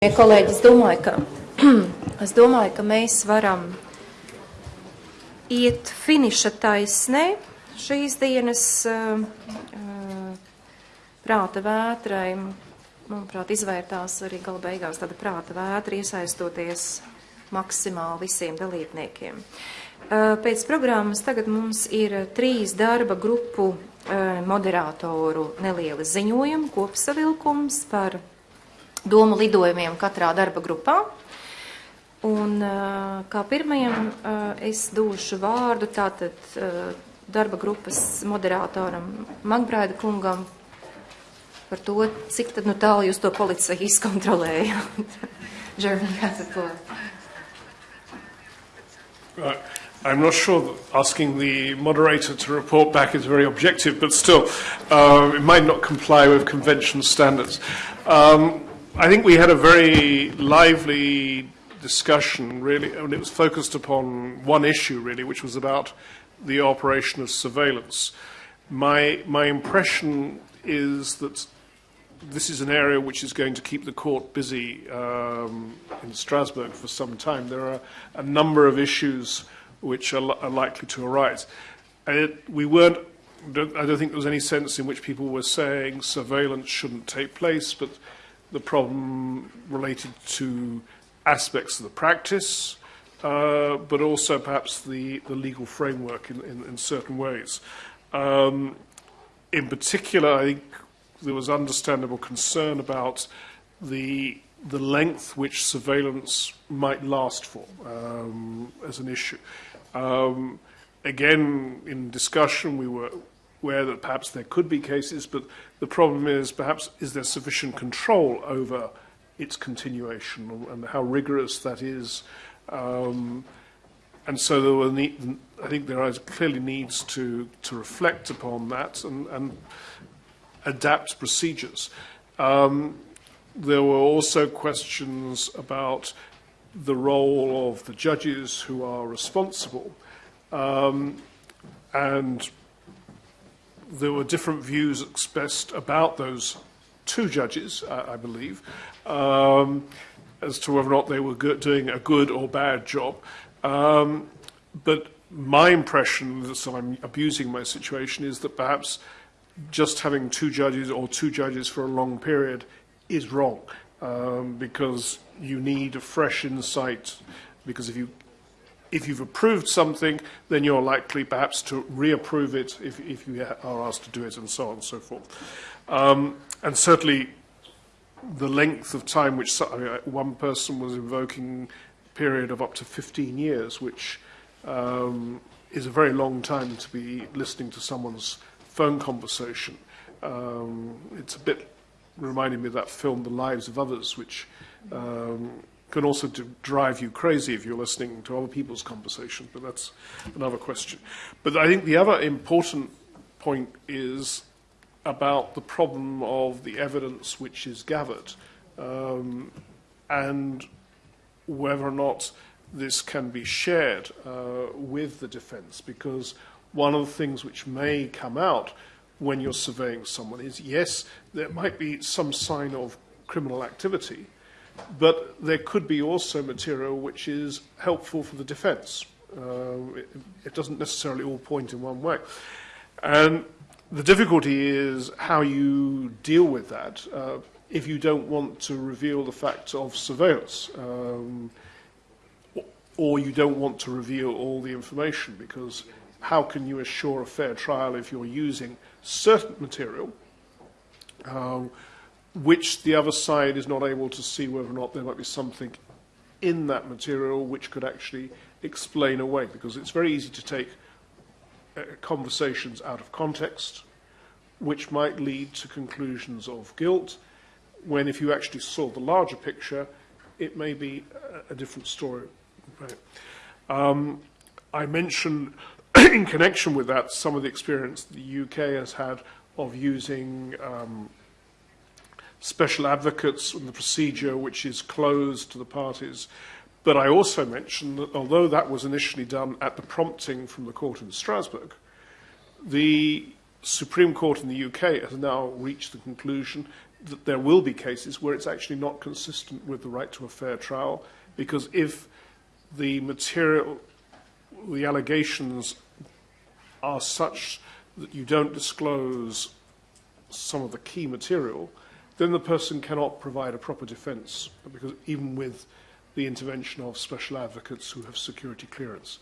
Kolēģi, es domāju, ka, es domāju, ka mēs varam iet finiša taisnē šīs dienas uh, prāta vētrai. Manuprāt, izvērtās arī gala beigās tāda prāta vētra, iesaistoties maksimāli visiem dalībniekiem. Uh, pēc programmas tagad mums ir trīs darba grupu moderātoru nelieli ziņojumi, kopsavilkums par domu lidojumiem katrā darba grupā. Un kā pirmajam es došu vārdu tātad darba grupas moderātoram Magbrāda kungam par to, cik tad nu tālu jūs to policija izkontrolējāt. Germany has a floor. Right. I'm not sure asking the moderator to report back is very objective, but still, uh, it might not comply with convention standards. Um, I think we had a very lively discussion, really, and it was focused upon one issue, really, which was about the operation of surveillance. My, my impression is that this is an area which is going to keep the court busy um, in Strasbourg for some time. There are a number of issues which are, are likely to arise. It, we weren't I don't think there was any sense in which people were saying surveillance shouldn't take place, but the problem related to aspects of the practice, uh, but also perhaps the, the legal framework in, in, in certain ways. Um, in particular, I think there was understandable concern about the the length which surveillance might last for um, as an issue. Um, again, in discussion, we were aware that perhaps there could be cases, but the problem is perhaps is there sufficient control over its continuation and how rigorous that is. Um, and so there were need, I think there is clearly needs to, to reflect upon that and, and adapt procedures. Um, there were also questions about the role of the judges who are responsible. Um, and there were different views expressed about those two judges, I, I believe, um, as to whether or not they were good, doing a good or bad job. Um, but my impression, so I'm abusing my situation, is that perhaps just having two judges or two judges for a long period is wrong um, because you need a fresh insight. Because if you if you've approved something, then you're likely perhaps to reapprove it if, if you are asked to do it and so on and so forth. Um, and certainly the length of time which I mean, one person was invoking a period of up to 15 years, which um, is a very long time to be listening to someone's phone conversation. Um, it's a bit reminding me of that film, The Lives of Others, which um, can also drive you crazy if you're listening to other people's conversations, but that's another question. But I think the other important point is about the problem of the evidence which is gathered um, and whether or not this can be shared uh, with the defence, because one of the things which may come out when you're surveying someone is yes, there might be some sign of criminal activity, But there could be also material which is helpful for the defence. Uh, it, it doesn't necessarily all point in one way. And the difficulty is how you deal with that uh, if you don't want to reveal the fact of surveillance. Um, or you don't want to reveal all the information because how can you assure a fair trial if you're using certain material um, which the other side is not able to see whether or not there might be something in that material which could actually explain away, because it's very easy to take uh, conversations out of context, which might lead to conclusions of guilt, when if you actually saw the larger picture, it may be a, a different story. Right. Um, I mentioned in connection with that some of the experience the UK has had of using um, special advocates and the procedure which is closed to the parties. But I also mentioned that although that was initially done at the prompting from the court in Strasbourg, the Supreme Court in the UK has now reached the conclusion that there will be cases where it's actually not consistent with the right to a fair trial because if the material, the allegations are such that you don't disclose some of the key material, then the person cannot provide a proper defence, because even with the intervention of special advocates who have security clearance.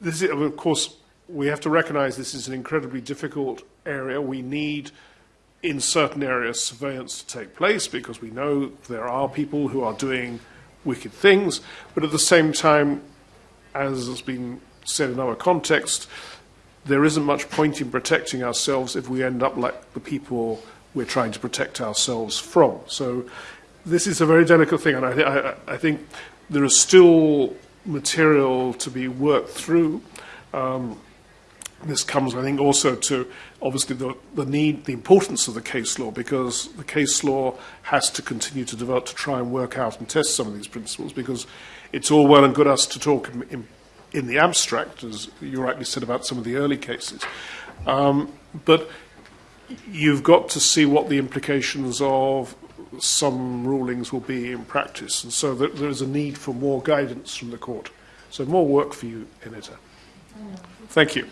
This is, of course, we have to recognise this is an incredibly difficult area. We need, in certain areas, surveillance to take place because we know there are people who are doing wicked things, but at the same time, as has been said in other contexts, there isn't much point in protecting ourselves if we end up like the people we're trying to protect ourselves from. So this is a very delicate thing, and I, th- I, I think there is still material to be worked through. Um, this comes, I think, also to obviously the, the need, the importance of the case law, because the case law has to continue to develop to try and work out and test some of these principles, because it's all well and good us to talk in, in, in the abstract, as you rightly said about some of the early cases. Um, but you've got to see what the implications of some rulings will be in practice. And so there is a need for more guidance from the court. So more work for you, Anita. Thank you.